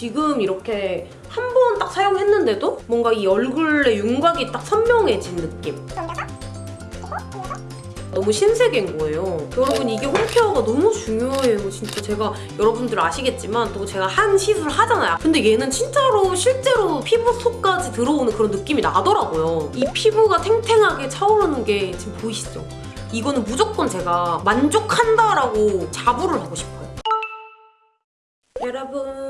지금 이렇게 한 번 딱 사용했는데도 뭔가 이 얼굴의 윤곽이 딱 선명해진 느낌. 너무 신세계인 거예요. 여러분 이게 홈케어가 너무 중요해요. 진짜 제가 여러분들 아시겠지만 또 제가 한 시술 하잖아요. 근데 얘는 진짜로 실제로 피부 속까지 들어오는 그런 느낌이 나더라고요. 이 피부가 탱탱하게 차오르는 게 지금 보이시죠? 이거는 무조건 제가 만족한다라고 자부를 하고 싶어요. 여러분.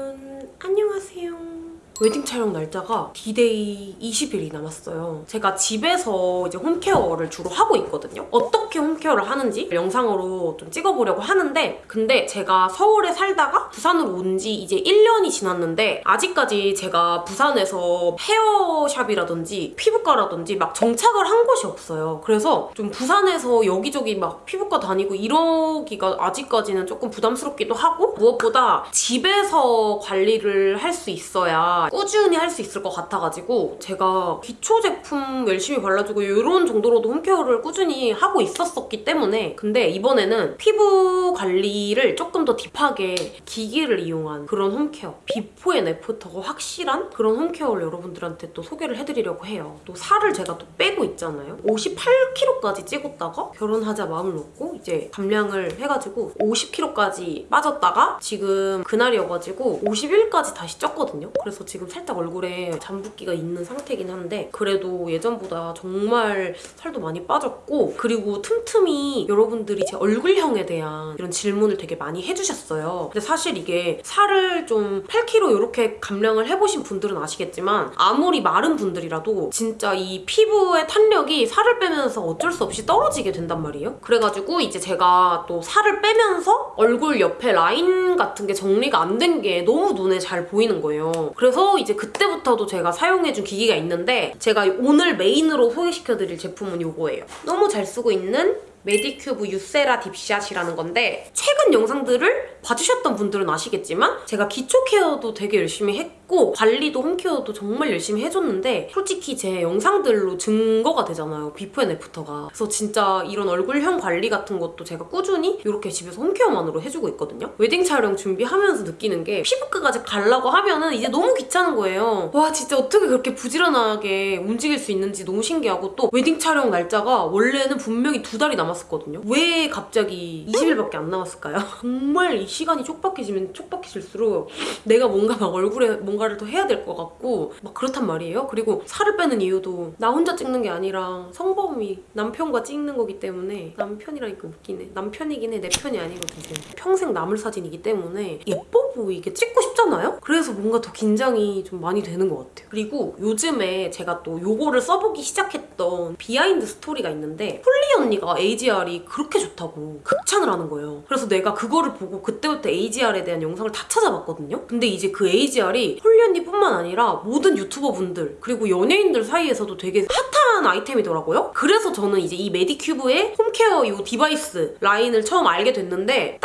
웨딩 촬영 날짜가 D-Day 20일이 남았어요. 제가 집에서 이제 홈케어를 주로 하고 있거든요. 어떻게 홈케어를 하는지 영상으로 좀 찍어보려고 하는데 근데 제가 서울에 살다가 부산으로 온 지 이제 1년이 지났는데 아직까지 제가 부산에서 헤어샵이라든지 피부과라든지 막 정착을 한 곳이 없어요. 그래서 좀 부산에서 여기저기 막 피부과 다니고 이러기가 아직까지는 조금 부담스럽기도 하고 무엇보다 집에서 관리를 할 수 있어야 꾸준히 할 수 있을 것 같아가지고 제가 기초 제품 열심히 발라주고 이런 정도로도 홈케어를 꾸준히 하고 있었었기 때문에 근데 이번에는 피부 관리를 조금 더 deep하게 기기를 이용한 그런 home care before and after가 확실한 그런 home care를 여러분들한테 또 소개를 해드리려고 해요. 또 살을 제가 또 빼고 있잖아요. 58kg까지 찍었다가 결혼하자 마음을 먹고 이제 감량을 해가지고 50kg까지 빠졌다가 지금 그날이어가지고 51까지 다시 쪘거든요. 그래서 지금 살짝 얼굴에 잠붓기가 있는 상태긴 한데 그래도 예전보다 정말 살도 많이 빠졌고 그리고 틈틈이 여러분들이 제 얼굴형에 대한 이런 질문을 되게 많이 해주셨어요. 근데 사실 이게 살을 좀 8kg 이렇게 감량을 해보신 분들은 아시겠지만 아무리 마른 분들이라도 진짜 이 피부의 탄력이 살을 빼면서 어쩔 수 없이 떨어지게 된단 말이에요. 그래가지고 이제 제가 또 살을 빼면서 얼굴 옆에 라인 같은 게 정리가 안 된 게 너무 눈에 잘 보이는 거예요. 그래서 이제 그때부터도 제가 사용해준 기기가 있는데 제가 오늘 main으로 소개시켜드릴 제품은 이거예요. 너무 잘 쓰고 있는 메디큐브 유세라 딥샷이라는 건데 최근 영상들을 봐주셨던 분들은 아시겠지만 제가 기초 care도 되게 열심히 했고 관리도 home care도 정말 열심히 해줬는데 솔직히 제 영상들로 증거가 되잖아요. before and after가. 그래서 진짜 이런 얼굴형 관리 같은 것도 제가 꾸준히 이렇게 집에서 home care만으로 해주고 있거든요. 웨딩 촬영 준비하면서 느끼는 게 피부과까지 가려고 하면은 이제 너무 귀찮은 거예요. 와 진짜 어떻게 그렇게 부지런하게 움직일 수 있는지 너무 신기하고 또 웨딩 촬영 날짜가 원래는 분명히 두 달이 남았었거든요. 왜 갑자기 20일밖에 안 남았을까요? 정말 이 시간이 촉박해지면 촉박해질수록 내가 뭔가 막 얼굴에 뭔가를 더 해야 될 것 같고 막 그렇단 말이에요. 그리고 살을 빼는 이유도 나 혼자 찍는 게 아니라 성범이 남편과 찍는 거기 때문에 남편이라니까 웃기네. 남편이긴 해. 내 편이 아니거든요. 평생 남을 사진이기 때문에 예뻐 보이게 찍고 싶잖아요? 그래서 뭔가 더 긴장이 좀 많이 되는 것 같아요. 그리고 요즘에 제가 또 요거를 써보기 시작했던 behind story가 있는데 폴리 언니가 AGR이 그렇게 좋다고 극찬을 하는 거예요. 그래서 내가 그거를 보고 그때부터 AGR에 대한 영상을 다 찾아봤거든요. 근데 이제 그 AGR이 폴리 언니뿐만 아니라 모든 유튜버 분들 그리고 연예인들 사이에서도 되게 핫한 아이템이더라고요. 그래서 저는 이제 이 메디큐브의 home care 이 device 라인을 처음 알게 됐는데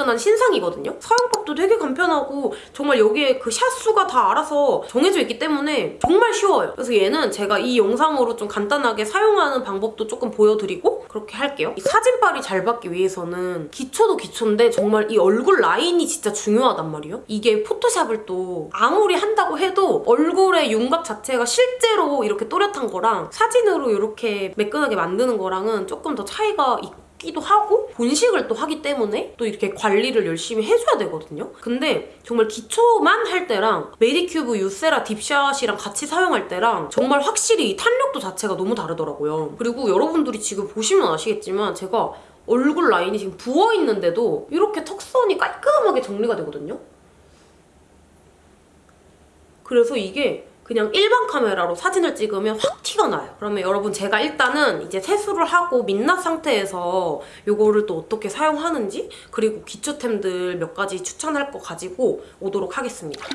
따끈따끈한 신상이거든요. 사용법도 되게 간편하고 정말 여기에 그 샷수가 다 알아서 정해져 있기 때문에 정말 쉬워요. 그래서 얘는 제가 이 영상으로 좀 간단하게 사용하는 방법도 조금 보여드리고 그렇게 할게요. 이 사진빨이 잘 받기 위해서는 기초도 기초인데 정말 이 얼굴 라인이 진짜 중요하단 말이에요. 이게 포토샵을 또 아무리 한다고 해도 얼굴의 윤곽 자체가 실제로 이렇게 또렷한 거랑 사진으로 이렇게 매끈하게 만드는 거랑은 조금 더 차이가 있고 기도 하고 본식을 또 하기 때문에 또 이렇게 관리를 열심히 해줘야 되거든요. 근데 정말 기초만 할 때랑 메디큐브 유세라 딥샷이랑 같이 사용할 때랑 정말 확실히 탄력도 자체가 너무 다르더라고요. 그리고 여러분들이 지금 보시면 아시겠지만 제가 얼굴 라인이 지금 부어있는데도 이렇게 턱선이 깔끔하게 정리가 되거든요. 그래서 이게 그냥 일반 카메라로 사진을 찍으면 확 티가 나요. 그러면 여러분 제가 일단은 이제 세수를 하고 민낯 상태에서 이거를 또 어떻게 사용하는지 그리고 기초템들 몇 가지 추천할 거 가지고 오도록 하겠습니다.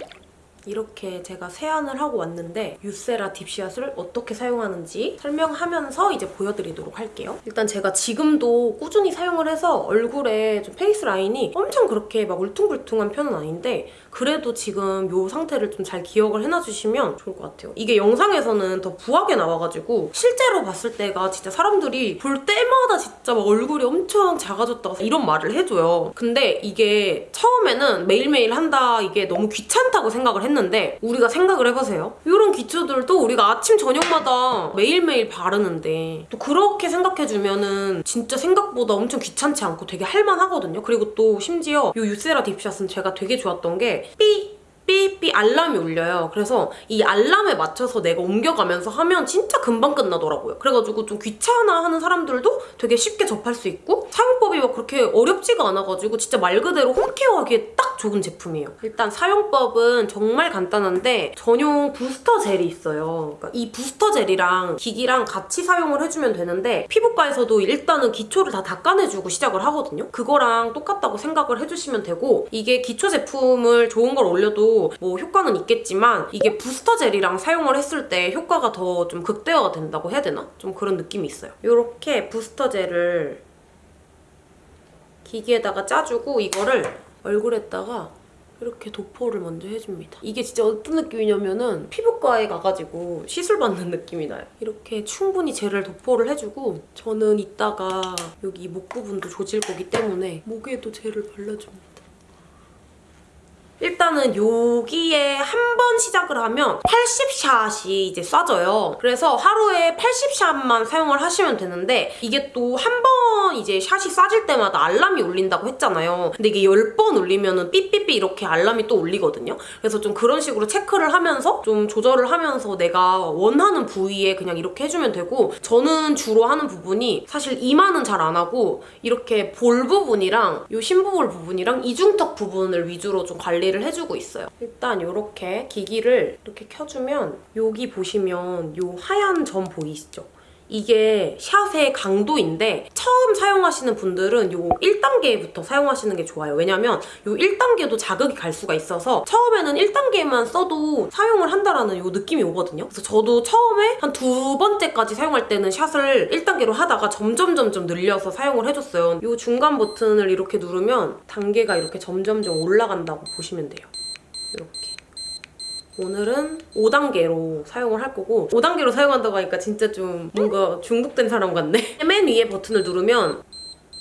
이렇게 제가 세안을 하고 왔는데 유세라 딥샷을 어떻게 사용하는지 설명하면서 이제 보여드리도록 할게요. 일단 제가 지금도 꾸준히 사용을 해서 얼굴에 좀 face line이 엄청 그렇게 막 울퉁불퉁한 편은 아닌데 그래도 지금 이 상태를 좀 잘 기억을 해놔주시면 좋을 것 같아요. 이게 영상에서는 더 부하게 나와가지고 실제로 봤을 때가 진짜 사람들이 볼 때마다 진짜 막 얼굴이 엄청 작아졌다고 이런 말을 해줘요. 근데 이게 처음에는 매일매일 한다 이게 너무 귀찮다고 생각을 했는데 우리가 생각을 해보세요. 이런 기초들도 우리가 아침 저녁마다 매일매일 바르는데 또 그렇게 생각해주면 은 진짜 생각보다 엄청 귀찮지 않고 되게 할만하거든요. 그리고 또 심지어 이 유세라 딥샷은 제가 되게 좋았던 게 삐! 삐삐 알람이 울려요. 그래서 이 알람에 맞춰서 내가 옮겨가면서 하면 진짜 금방 끝나더라고요. 그래가지고 좀 귀찮아하는 사람들도 되게 쉽게 접할 수 있고 사용법이 막 그렇게 어렵지가 않아가지고 진짜 말 그대로 홈케어하기에 딱 좋은 제품이에요. 일단 사용법은 정말 간단한데 전용 부스터 젤이 있어요. 그러니까 이 부스터 젤이랑 기기랑 같이 사용을 해주면 되는데 피부과에서도 일단은 기초를 다 닦아내주고 시작을 하거든요. 그거랑 똑같다고 생각을 해주시면 되고 이게 기초 제품을 좋은 걸 올려도 뭐 효과는 있겠지만 이게 부스터 젤이랑 사용을 했을 때 효과가 더 좀 극대화가 된다고 해야 되나? 좀 그런 느낌이 있어요. 이렇게 부스터 젤을 기기에다가 짜주고 이거를 얼굴에다가 이렇게 도포를 먼저 해줍니다. 이게 진짜 어떤 느낌이냐면은 피부과에 가가지고 시술 받는 느낌이 나요. 이렇게 충분히 젤을 도포를 해주고 저는 이따가 여기 목 부분도 조질 거기 때문에 목에도 젤을 발라줍니다. 일단은 여기에 한 번 시작을 하면 80샷이 이제 쏴져요. 그래서 하루에 80샷만 사용을 하시면 되는데 이게 또 한 번 이제 샷이 쏴질 때마다 알람이 울린다고 했잖아요. 근데 이게 10번 울리면은 삐삐삐 이렇게 알람이 또 울리거든요. 그래서 좀 그런 식으로 체크를 하면서 좀 조절을 하면서 내가 원하는 부위에 그냥 이렇게 해주면 되고 저는 주로 하는 부분이 사실 이마는 잘 안 하고 이렇게 볼 부분이랑 이 심부볼 부분이랑 이중턱 부분을 위주로 좀 관리를 해주고 있어요. 일단 이렇게 기기를 이렇게 켜주면 여기 보시면 이 하얀 점 보이시죠? 이게 샷의 강도인데 처음 사용하시는 분들은 요 1단계부터 사용하시는 게 좋아요. 왜냐면 요 1단계도 자극이 갈 수가 있어서 처음에는 1단계만 써도 사용을 한다라는 요 느낌이 오거든요. 그래서 저도 처음에 한 두 번째까지 사용할 때는 샷을 1단계로 하다가 점점 점점 늘려서 사용을 해줬어요. 요 중간 버튼을 이렇게 누르면 단계가 이렇게 점점점 올라간다고 보시면 돼요. 이렇게. 오늘은 5단계로 사용을 할 거고 5단계로 사용한다고 하니까 진짜 좀 뭔가 중독된 사람 같네? 맨 위에 버튼을 누르면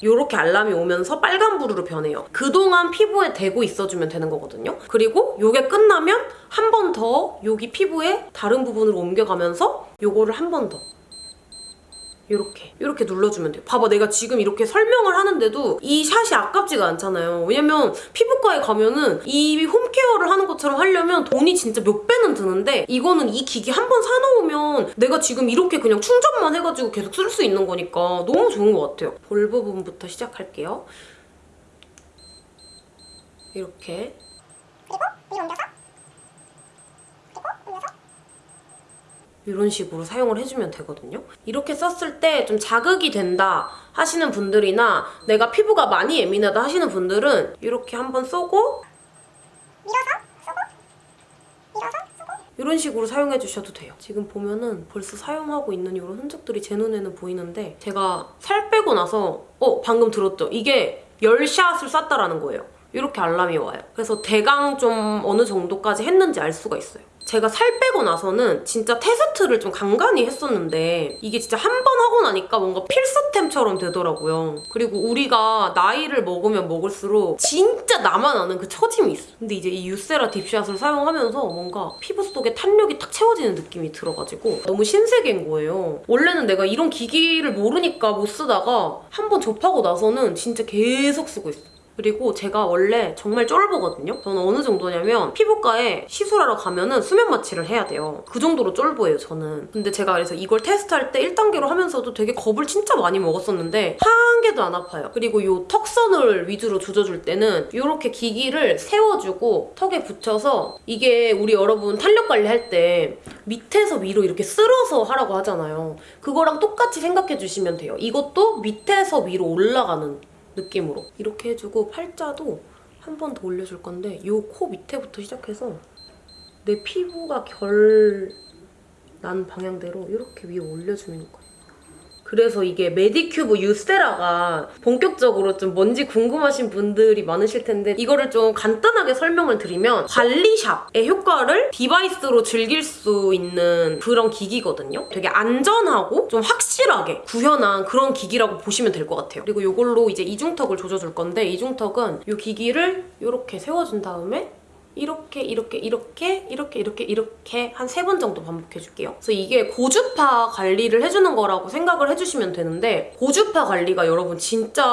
이렇게 알람이 오면서 빨간불으로 변해요. 그동안 피부에 대고 있어주면 되는 거거든요. 그리고 이게 끝나면 한 번 더 여기 피부에 다른 부분으로 옮겨가면서 이거를 한 번 더. 이렇게 이렇게 눌러주면 돼요. 봐봐 내가 지금 이렇게 설명을 하는데도 이 샷이 아깝지가 않잖아요. 왜냐면 피부과에 가면은 이 홈케어를 하는 것처럼 하려면 돈이 진짜 몇 배는 드는데 이거는 이 기기 한 번 사놓으면 내가 지금 이렇게 그냥 충전만 해가지고 계속 쓸 수 있는 거니까 너무 좋은 것 같아요. 볼 부분부터 시작할게요. 이렇게 그리고 위로 옮겨서 그리고 올려서 이런 식으로 사용을 해주면 되거든요. 이렇게 썼을 때 좀 자극이 된다 하시는 분들이나 내가 피부가 많이 예민하다 하시는 분들은 이렇게 한번 쏘고 밀어서 쏘고 밀어서 쏘고 이런 식으로 사용해 주셔도 돼요. 지금 보면은 벌써 사용하고 있는 이런 흔적들이 제 눈에는 보이는데 제가 살 빼고 나서 어 방금 들었죠? 이게 10샷을 쐈다라는 거예요. 이렇게 알람이 와요. 그래서 대강 좀 어느 정도까지 했는지 알 수가 있어요. 제가 살 빼고 나서는 진짜 테스트를 좀 간간히 했었는데 이게 진짜 한 번 하고 나니까 뭔가 필수템처럼 되더라고요. 그리고 우리가 나이를 먹으면 먹을수록 진짜 나만 아는 그 처짐이 있어. 근데 이제 이 유세라 딥샷을 사용하면서 뭔가 피부 속에 탄력이 탁 채워지는 느낌이 들어가지고 너무 신세계인 거예요. 원래는 내가 이런 기기를 모르니까 못 쓰다가 한 번 접하고 나서는 진짜 계속 쓰고 있어. 그리고 제가 원래 정말 쫄보거든요. 저는 어느 정도냐면 피부과에 시술하러 가면은 수면 마취를 해야 돼요. 그 정도로 쫄보예요, 저는. 근데 제가 그래서 이걸 테스트할 때 1단계로 하면서도 되게 겁을 진짜 많이 먹었었는데 한 개도 안 아파요. 그리고 이 턱선을 위주로 조져줄 때는 이렇게 기기를 세워주고 턱에 붙여서 이게 우리 여러분 탄력 관리할 때 밑에서 위로 이렇게 쓸어서 하라고 하잖아요. 그거랑 똑같이 생각해 주시면 돼요. 이것도 밑에서 위로 올라가는 느낌으로 이렇게 해주고 팔자도 한 번 더 올려줄 건데 이 코 밑에부터 시작해서 내 피부가 결 난 방향대로 이렇게 위에 올려주는 거예요. 그래서 이게 메디큐브 유세라가 본격적으로 좀 뭔지 궁금하신 분들이 많으실 텐데 이거를 좀 간단하게 설명을 드리면 관리샵의 효과를 device로 즐길 수 있는 그런 기기거든요. 되게 안전하고 좀 확실하게 구현한 그런 기기라고 보시면 될 것 같아요. 그리고 이걸로 이제 이중턱을 조져줄 건데 이중턱은 이 기기를 이렇게 세워준 다음에 이렇게 이렇게 이렇게 이렇게 이렇게 이렇게 한 세 번 정도 반복해 줄게요. 그래서 이게 고주파 관리를 해주는 거라고 생각을 해주시면 되는데 고주파 관리가 여러분 진짜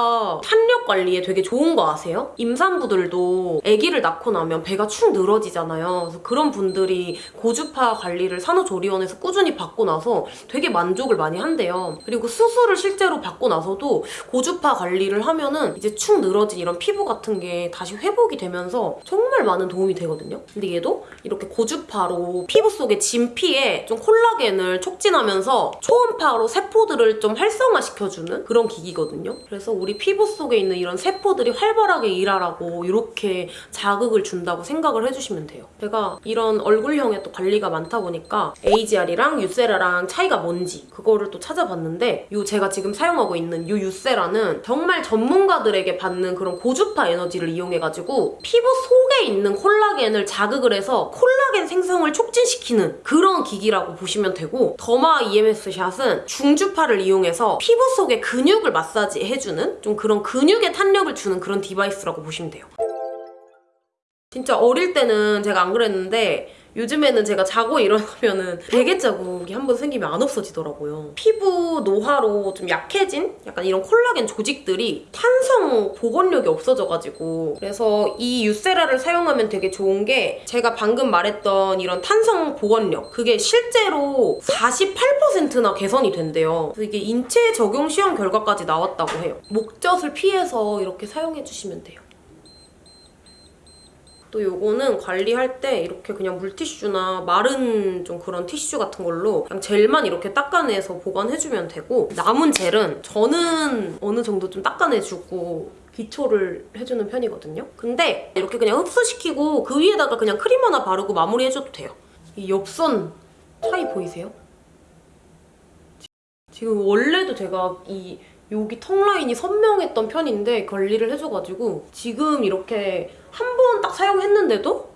탄력 관리에 되게 좋은 거 아세요? 임산부들도 아기를 낳고 나면 배가 축 늘어지잖아요. 그래서 그런 분들이 고주파 관리를 산후조리원에서 꾸준히 받고 나서 되게 만족을 많이 한대요. 그리고 수술을 실제로 받고 나서도 고주파 관리를 하면은 이제 축 늘어진 이런 피부 같은 게 다시 회복이 되면서 정말 많은 도움이 되거든요. 근데 얘도 이렇게 고주파로 피부 속의 진피에 좀 콜라겐을 촉진하면서 초음파로 세포들을 좀 활성화시켜주는 그런 기기거든요. 그래서 우리 피부 속에 있는 이런 세포들이 활발하게 일하라고 이렇게 자극을 준다고 생각을 해주시면 돼요. 제가 이런 얼굴형에 또 관리가 많다 보니까 AGR이랑 유세라랑 차이가 뭔지 그거를 또 찾아봤는데 요 제가 지금 사용하고 있는 요 유세라는 정말 전문가들에게 받는 그런 고주파 에너지를 이용해가지고 피부 속에 있는 콜라겐을 자극을 해서 콜라겐 생성을 촉진시키는 그런 기기라고 보시면 되고 더마 EMS 샷은 중주파를 이용해서 피부 속의 근육을 마사지 해주는 좀 그런 근육에 탄력을 주는 그런 device라고 보시면 돼요. 진짜 어릴 때는 제가 안 그랬는데 요즘에는 제가 자고 일어나면은 베개 자국이 한 번 생기면 안 없어지더라고요. 피부 노화로 좀 약해진 약간 이런 콜라겐 조직들이 탄성 복원력이 없어져가지고 그래서 이 유세라를 사용하면 되게 좋은 게 제가 방금 말했던 이런 탄성 복원력 그게 실제로 48%나 개선이 된대요. 그래서 이게 인체 적용 시험 결과까지 나왔다고 해요. 목젖을 피해서 이렇게 사용해주시면 돼요. 또 요거는 관리할 때 이렇게 그냥 물티슈나 마른 좀 그런 티슈 같은 걸로 그냥 젤만 이렇게 닦아내서 보관해주면 되고 남은 젤은 저는 어느 정도 좀 닦아내주고 기초를 해주는 편이거든요. 근데 이렇게 그냥 흡수시키고 그 위에다가 그냥 크림 하나 바르고 마무리해줘도 돼요. 이 옆선 차이 보이세요? 지금 원래도 제가 이 여기 턱 라인이 선명했던 편인데 관리를 해줘가지고 지금 이렇게 한 번 딱 사용했는데도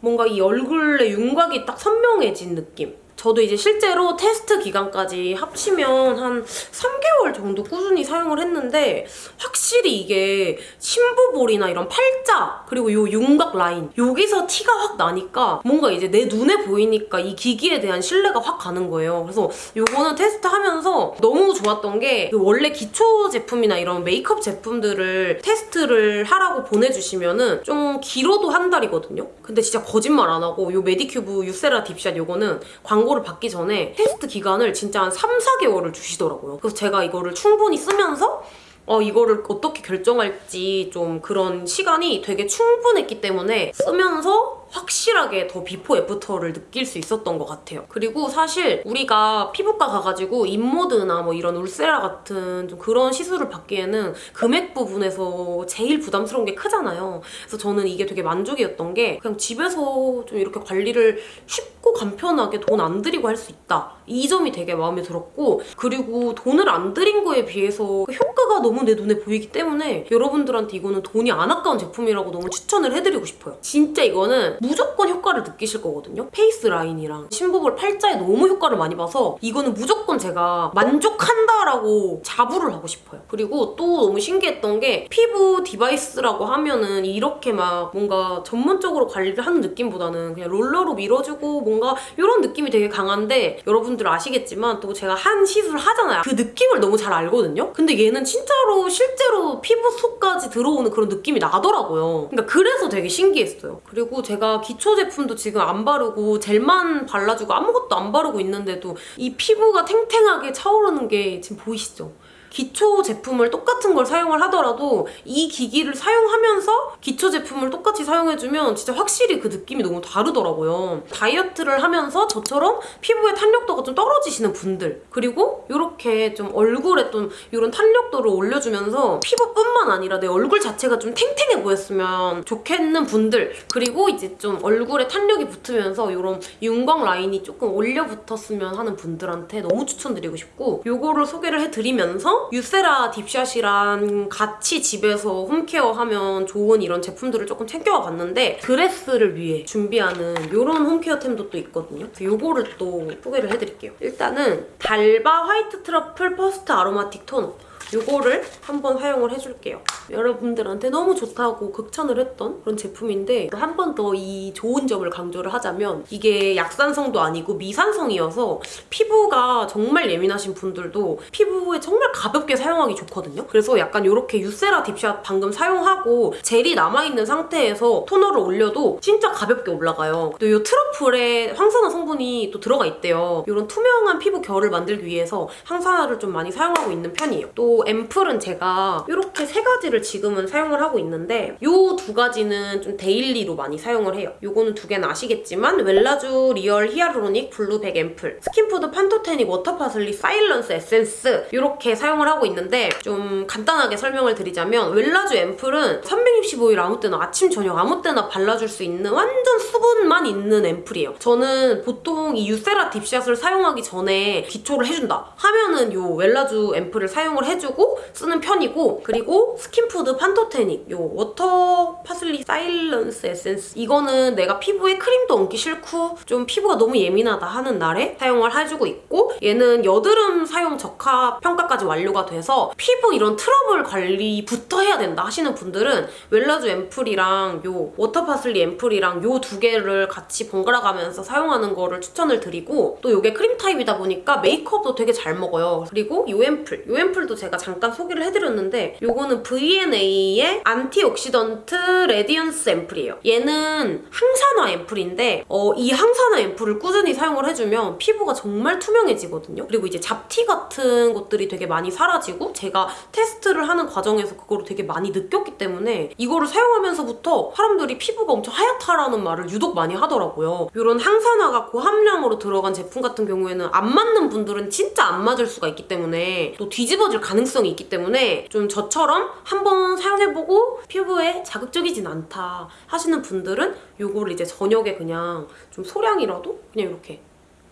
뭔가 이 얼굴의 윤곽이 딱 선명해진 느낌. 저도 이제 실제로 테스트 기간까지 합치면 한 3개월 정도 꾸준히 사용을 했는데 확실히 이게 심부볼이나 이런 팔자 그리고 요 윤곽 라인 여기서 티가 확 나니까 뭔가 이제 내 눈에 보이니까 이 기기에 대한 신뢰가 확 가는 거예요. 그래서 요거는 테스트하면서 너무 좋았던 게 그 원래 기초 제품이나 이런 메이크업 제품들을 테스트를 하라고 보내주시면은 좀 길어도 한 달이거든요. 근데 진짜 거짓말 안 하고 요 메디큐브 유세라 딥샷 요거는 광고를 받기 전에 테스트 기간을 진짜 한 3, 4개월을 주시더라고요. 그래서 제가 이거를 충분히 쓰면서 어, 이거를 어떻게 결정할지 좀 그런 시간이 되게 충분했기 때문에 쓰면서 확실하게 더 before after를 느낄 수 있었던 것 같아요. 그리고 사실 우리가 피부과 가가지고 인모드나 뭐 이런 울세라 같은 좀 그런 시술을 받기에는 금액 부분에서 제일 부담스러운 게 크잖아요. 그래서 저는 이게 되게 만족이었던 게 그냥 집에서 좀 이렇게 관리를 쉽고 간편하게 돈 안 들이고 할 수 있다. 이 점이 되게 마음에 들었고 그리고 돈을 안 들인 거에 비해서 그 효과가 너무 내 눈에 보이기 때문에 여러분들한테 이거는 돈이 안 아까운 제품이라고 너무 추천을 해드리고 싶어요. 진짜 이거는 무조건 효과를 느끼실 거거든요. face line이랑 심부볼 팔자에 너무 효과를 많이 봐서 이거는 무조건 제가 만족한다라고 자부를 하고 싶어요. 그리고 또 너무 신기했던 게 피부 device라고 하면은 이렇게 막 뭔가 전문적으로 관리를 하는 느낌보다는 그냥 롤러로 밀어주고 뭔가 이런 느낌이 되게 강한데 여러분들 아시겠지만 또 제가 한 시술 하잖아요. 그 느낌을 너무 잘 알거든요. 근데 얘는 진짜로 실제로 피부 속까지 들어오는 그런 느낌이 나더라고요. 그러니까 그래서 되게 신기했어요. 그리고 제가 기초 제품도 지금 안 바르고 젤만 발라주고 아무것도 안 바르고 있는데도 이 피부가 탱탱하게 차오르는 게 지금 보이시죠? 기초 제품을 똑같은 걸 사용을 하더라도 이 기기를 사용하면서 기초 제품을 똑같이 사용해주면 진짜 확실히 그 느낌이 너무 다르더라고요. 다이어트를 하면서 저처럼 피부의 탄력도가 좀 떨어지시는 분들 그리고 이렇게 좀 얼굴에 좀 이런 탄력도를 올려주면서 피부뿐만 아니라 내 얼굴 자체가 좀 탱탱해 보였으면 좋겠는 분들 그리고 이제 좀 얼굴에 탄력이 붙으면서 이런 윤광 라인이 조금 올려 붙었으면 하는 분들한테 너무 추천드리고 싶고 요거를 소개를 해드리면서 유세라 딥샷이랑 같이 집에서 홈케어 하면 좋은 이런 제품들을 조금 챙겨와 봤는데 드레스를 위해 준비하는 이런 홈케어템도 또 있거든요. 요거를 또 소개를 해드릴게요. 일단은 달바 화이트 트러플 퍼스트 아로마틱 토너 요거를 한번 사용을 해줄게요. 여러분들한테 너무 좋다고 극찬을 했던 그런 제품인데 한 번 더 이 좋은 점을 강조를 하자면 이게 약산성도 아니고 미산성이어서 피부가 정말 예민하신 분들도 피부에 정말 가볍게 사용하기 좋거든요. 그래서 약간 이렇게 유세라 딥샷 방금 사용하고 젤이 남아있는 상태에서 토너를 올려도 진짜 가볍게 올라가요. 또 이 트러플에 항산화 성분이 또 들어가 있대요. 이런 투명한 피부 결을 만들기 위해서 항산화를 좀 많이 사용하고 있는 편이에요. 또 앰플은 제가 이렇게 세 가지를 지금은 사용을 하고 있는데 이 두 가지는 좀 daily로 많이 사용을 해요. 이거는 두 개는 아시겠지만 웰라주 Real Hyaluronic Blue백 앰플 스킨푸드 Pantothenic Water Parsley Silence 에센스 이렇게 사용을 하고 있는데 좀 간단하게 설명을 드리자면 웰라주 앰플은 365일 아무 때나 아침 저녁 아무 때나 발라줄 수 있는 완전 수분만 있는 앰플이에요. 저는 보통 이 유세라 Deep Shot을 사용하기 전에 기초를 해준다 하면은 요 웰라주 앰플을 사용을 해주 고 쓰는 편이고 그리고 스킨푸드 Pantothenic 요 Water Parsley Silence 에센스 이거는 내가 피부에 크림도 얹기 싫고 좀 피부가 너무 예민하다 하는 날에 사용을 해주고 있고 얘는 여드름 사용 적합 평가까지 완료가 돼서 피부 이런 트러블 관리부터 해야 된다 하시는 분들은 웰라주 앰플이랑 요 Water Parsley 앰플이랑 요 두 개를 같이 번갈아 가면서 사용하는 거를 추천을 드리고 또 이게 크림 타입이다 보니까 메이크업도 되게 잘 먹어요. 그리고 요 앰플 요 앰플도 제가 잠깐 소개를 해드렸는데 요거는 VNA의 Antioxidant Radiance 앰플이에요. 얘는 항산화 앰플인데 어, 이 항산화 앰플을 꾸준히 사용을 해주면 피부가 정말 투명해지거든요. 그리고 이제 잡티 같은 것들이 되게 많이 사라지고 제가 테스트를 하는 과정에서 그거를 되게 많이 느꼈기 때문에 이거를 사용하면서부터 사람들이 피부가 엄청 하얗다라는 말을 유독 많이 하더라고요. 이런 항산화가 고함량으로 들어간 제품 같은 경우에는 안 맞는 분들은 진짜 안 맞을 수가 있기 때문에 또 뒤집어질 가능성이 있기 때문에 좀 저처럼 한번 사용해보고 피부에 자극적이진 않다 하시는 분들은 이거를 이제 저녁에 그냥 좀 소량이라도 그냥 이렇게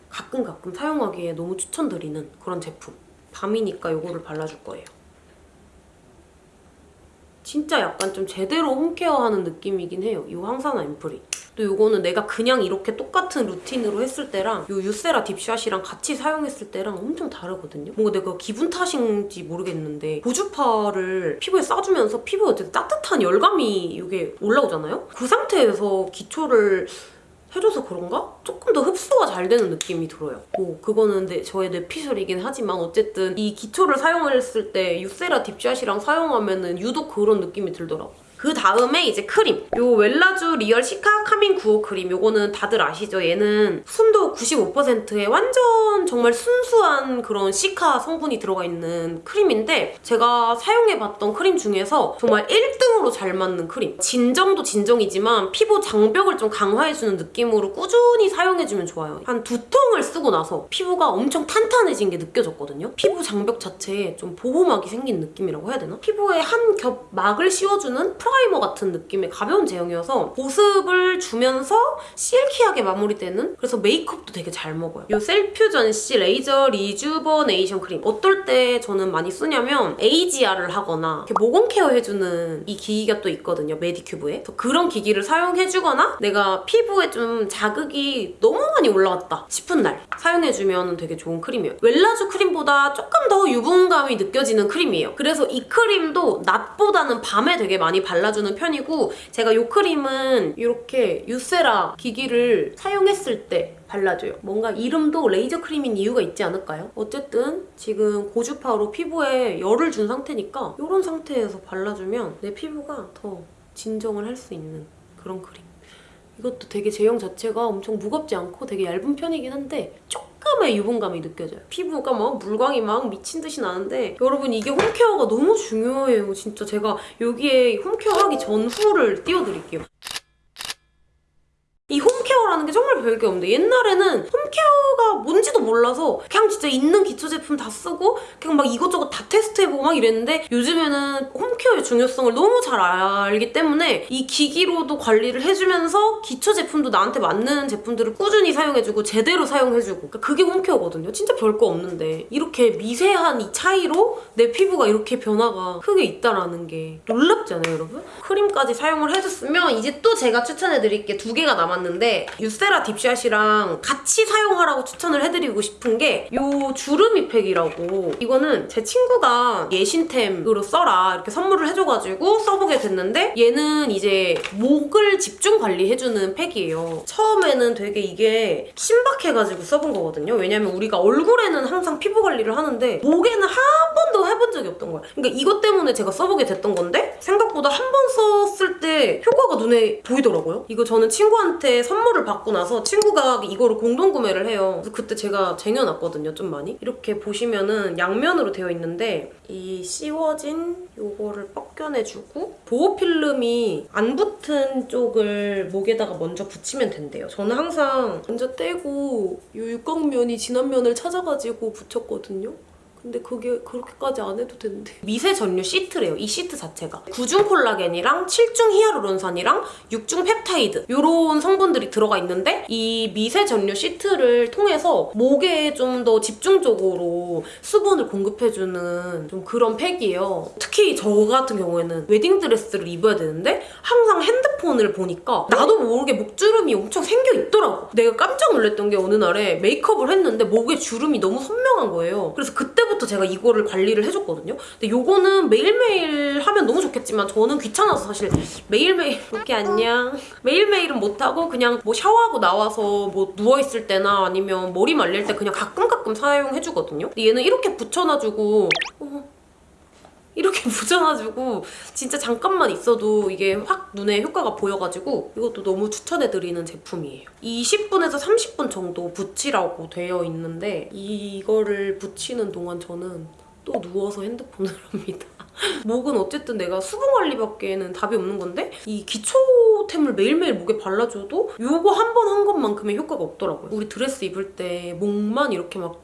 가끔 가끔 사용하기에 너무 추천드리는 그런 제품. 밤이니까 이거를 발라줄 거예요. 진짜 약간 좀 제대로 홈케어하는 느낌이긴 해요. 이 항산화 앰플이. 또 이거는 내가 그냥 이렇게 똑같은 루틴으로 했을 때랑 이 유세라 딥샷이랑 같이 사용했을 때랑 엄청 다르거든요. 뭔가 내가 기분 탓인지 모르겠는데 고주파를 피부에 쏴주면서 피부에 어쨌든 따뜻한 열감이 이게 올라오잖아요? 그 상태에서 기초를 해줘서 그런가? 조금 더 흡수가 잘 되는 느낌이 들어요. 뭐 그거는 내, 저의 뇌피셜이긴 하지만 어쨌든 이 기초를 사용했을 때 유세라 딥샷이랑 사용하면 은 유독 그런 느낌이 들더라고. 그 다음에 이제 크림. 요 웰라주 Real Cica Calming 구오 크림. 요거는 다들 아시죠? 얘는 순도 95%의 완전 정말 순수한 그런 cica 성분이 들어가 있는 크림인데 제가 사용해봤던 크림 중에서 정말 1등으로 잘 맞는 크림. 진정도 진정이지만 피부 장벽을 좀 강화해주는 느낌으로 꾸준히 사용해주면 좋아요. 한 두 통을 쓰고 나서 피부가 엄청 탄탄해진 게 느껴졌거든요. 피부 장벽 자체에 좀 보호막이 생긴 느낌이라고 해야 되나? 피부에 한 겹 막을 씌워주는 이머 같은 느낌의 가벼운 제형이어서 보습을 주면서 silky하게 마무리되는 그래서 메이크업도 되게 잘 먹어요. 이 Cell Fusion C Laser Rejuvenation 크림 어떨 때 저는 많이 쓰냐면 AGE-R을 하거나 모공 케어 해주는 이 기기가 또 있거든요. 메디큐브에. 그런 기기를 사용해주거나 내가 피부에 좀 자극이 너무 많이 올라왔다 싶은 날 사용해주면 되게 좋은 크림이에요. 웰라주 크림보다 조금 더 유분감이 느껴지는 크림이에요. 그래서 이 크림도 낮보다는 밤에 되게 많이 발라 주는 편이고 제가 이 크림은 이렇게 유세라 기기를 사용했을 때 발라줘요. 뭔가 이름도 레이저 크림인 이유가 있지 않을까요? 어쨌든 지금 고주파로 피부에 열을 준 상태니까 이런 상태에서 발라주면 내 피부가 더 진정을 할 수 있는 그런 크림. 이것도 되게 제형 자체가 엄청 무겁지 않고 되게 얇은 편이긴 한데 조금의 유분감이 느껴져요. 피부가 막 물광이 막 미친 듯이 나는데 여러분 이게 홈케어가 너무 중요해요. 진짜 제가 여기에 홈케어 하기 전후를 띄워드릴게요. 이 홈케어라는 게 정말 별게 없는데 옛날에는 홈케어가 뭔지도 몰라서 그냥 진짜 있는 기초 제품 다 쓰고 그냥 막 이것저것 다 테스트해보고 막 이랬는데 요즘에는 홈케어의 중요성을 너무 잘 알기 때문에 이 기기로도 관리를 해주면서 기초 제품도 나한테 맞는 제품들을 꾸준히 사용해주고 제대로 사용해주고 그러니까 그게 홈케어거든요. 진짜 별거 없는데 이렇게 미세한 이 차이로 내 피부가 이렇게 변화가 크게 있다라는 게 놀랍지 않아요 여러분? 크림까지 사용을 해줬으면 이제 또 제가 추천해드릴 게 두 개가 남았는데 유세라 딥샷이랑 같이 사용하라고 추천을 해드리고 싶은 게 이 주름이 팩이라고 이거는 제 친구가 예신템으로 써라 이렇게 선물을 해줘가지고 써보게 됐는데 얘는 이제 목을 집중 관리해주는 팩이에요. 처음에는 되게 이게 신박해가지고 써본 거거든요. 왜냐면 우리가 얼굴에는 항상 피부 관리를 하는데 목에는 한 번도 해본 적이 없던 거야. 그러니까 이것 때문에 제가 써보게 됐던 건데 생각보다 한 번 썼을 때 효과가 눈에 보이더라고요. 이거 저는 친구한테 선물을 받고 나서 친구가 이거를 공동 구매를 해요. 그래서 그때 제가 쟁여놨거든요, 좀 많이. 이렇게 보시면은 양면으로 되어 있는데 이 씌워진 요거를 벗겨내주고 보호 필름이 안 붙은 쪽을 목에다가 먼저 붙이면 된대요. 저는 항상 먼저 떼고 이 육각면이 진한 면을 찾아가지고 붙였거든요. 근데 그게 그렇게까지 안 해도 되는데. 미세 전류 시트래요 이 시트 자체가. 9중 콜라겐이랑 7중 히아루론산이랑 6중 펩타이드 이런 성분들이 들어가 있는데 이 미세 전류 시트를 통해서 목에 좀 더 집중적으로 수분을 공급해주는 좀 그런 팩이에요. 특히 저 같은 경우에는 웨딩드레스를 입어야 되는데 항상 핸드폰을 보니까 나도 모르게 목주름이 엄청 생겨 있더라고. 내가 깜짝 놀랐던 게 어느 날에 메이크업을 했는데 목에 주름이 너무 선명한 거예요. 그래서 그때 부터 제가 이거를 관리를 해줬거든요. 근데 요거는 매일매일 하면 너무 좋겠지만 저는 귀찮아서 사실 매일매일 이렇게 안녕. 매일매일은 못하고 그냥 뭐 샤워하고 나와서 뭐 누워있을 때나 아니면 머리 말릴 때 그냥 가끔 가끔 사용해주거든요. 근데 얘는 이렇게 붙여놔주고 어, 이렇게 붙여놔주고 진짜 잠깐만 있어도 이게 확 눈에 효과가 보여가지고 이것도 너무 추천해드리는 제품이에요. 20분에서 30분 정도 붙이라고 되어 있는데 이거를 붙이는 동안 저는 또 누워서 핸드폰을 합니다. 목은 어쨌든 내가 수분 관리밖에는 답이 없는 건데 이 기초템을 매일매일 목에 발라줘도 이거 한번한 것만큼의 효과가 없더라고요. 우리 드레스 입을 때 목만 이렇게 막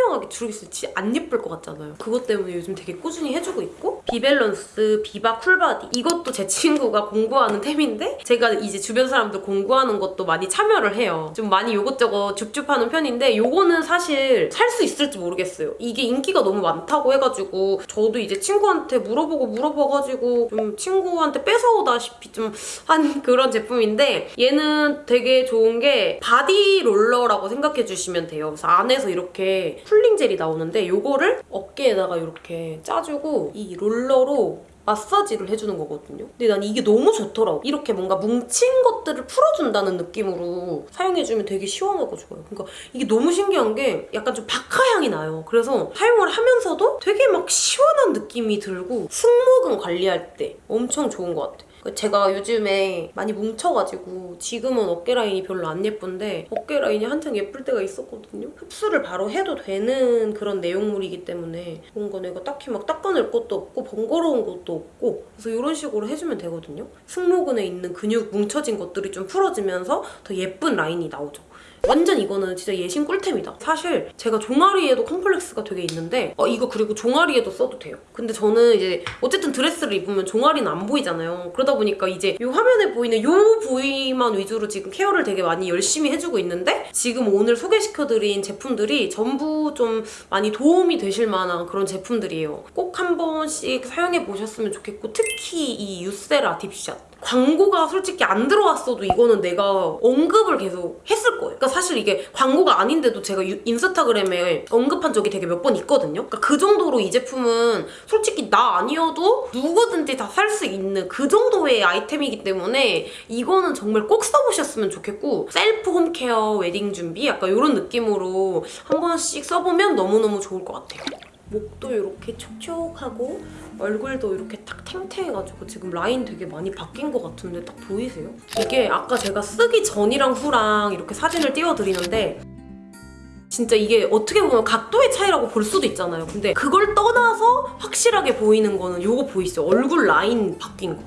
선명하게 주름이 있을지 안 예쁠 것 같잖아요. 그것 때문에 요즘 되게 꾸준히 해주고 있고 비밸런스 비바 Cool Body 이것도 제 친구가 공구하는 템인데 제가 이제 주변 사람들 공구하는 것도 많이 참여를 해요. 좀 많이 요것저것 줍줍하는 편인데 요거는 사실 살 수 있을지 모르겠어요. 이게 인기가 너무 많다고 해가지고 저도 이제 친구한테 물어보고 물어봐가지고 좀 친구한테 뺏어오다시피 좀 한 그런 제품인데 얘는 되게 좋은 게 바디 롤러라고 생각해 주시면 돼요. 그래서 안에서 이렇게 cooling 젤이 나오는데 요거를 어깨에다가 이렇게 짜주고 이 롤러로 마사지를 해주는 거거든요. 근데 난 이게 너무 좋더라고. 이렇게 뭔가 뭉친 것들을 풀어준다는 느낌으로 사용해주면 되게 시원하고 좋아요. 그러니까 이게 너무 신기한 게 약간 좀 박하향이 나요. 그래서 사용을 하면서도 되게 막 시원한 느낌이 들고 승모근 관리할 때 엄청 좋은 것 같아요. 제가 요즘에 많이 뭉쳐가지고 지금은 어깨 라인이 별로 안 예쁜데 어깨 라인이 한창 예쁠 때가 있었거든요. 흡수를 바로 해도 되는 그런 내용물이기 때문에 뭔가 내가 딱히 막 닦아낼 것도 없고 번거로운 것도 없고 그래서 이런 식으로 해주면 되거든요. 승모근에 있는 근육 뭉쳐진 것들이 좀 풀어지면서 더 예쁜 라인이 나오죠. 완전 이거는 진짜 예신 꿀템이다. 사실 제가 종아리에도 컴플렉스가 되게 있는데 어, 이거 그리고 종아리에도 써도 돼요. 근데 저는 이제 어쨌든 드레스를 입으면 종아리는 안 보이잖아요. 그러다 보니까 이제 이 화면에 보이는 이 부위만 위주로 지금 케어를 되게 많이 열심히 해주고 있는데 지금 오늘 소개시켜드린 제품들이 전부 좀 많이 도움이 되실 만한 그런 제품들이에요. 꼭 한 번씩 사용해 보셨으면 좋겠고 특히 이 유세라 Deep Shot 광고가 솔직히 안 들어왔어도 이거는 내가 언급을 계속 했을 거예요. 그러니까 사실 이게 광고가 아닌데도 제가 유- 인스타그램에 언급한 적이 되게 몇 번 있거든요. 그러니까 그 정도로 이 제품은 솔직히 나 아니어도 누구든지 다 살 수 있는 그 정도의 아이템이기 때문에 이거는 정말 꼭 써보셨으면 좋겠고 셀프 홈케어 웨딩 준비 약간 이런 느낌으로 한 번씩 써보면 너무너무 좋을 것 같아요. 목도 이렇게 촉촉하고 얼굴도 이렇게 딱 탱탱해가지고 지금 라인 되게 많이 바뀐 것 같은데 딱 보이세요? 이게 아까 제가 쓰기 전이랑 후랑 이렇게 사진을 띄워드리는데 진짜 이게 어떻게 보면 각도의 차이라고 볼 수도 있잖아요. 근데 그걸 떠나서 확실하게 보이는 거는 요거 보이시죠? 얼굴 라인 바뀐 거.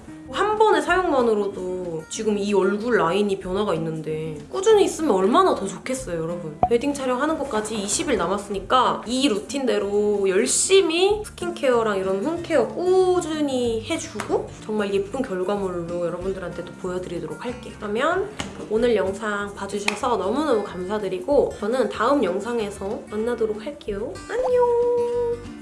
사용만으로도 지금 이 얼굴 라인이 변화가 있는데 꾸준히 있으면 얼마나 더 좋겠어요, 여러분. 웨딩 촬영하는 것까지 20일 남았으니까 이 루틴대로 열심히 스킨케어랑 이런 홈케어 꾸준히 해주고 정말 예쁜 결과물로 여러분들한테도 보여드리도록 할게요. 그러면 오늘 영상 봐주셔서 너무너무 감사드리고 저는 다음 영상에서 만나도록 할게요. 안녕!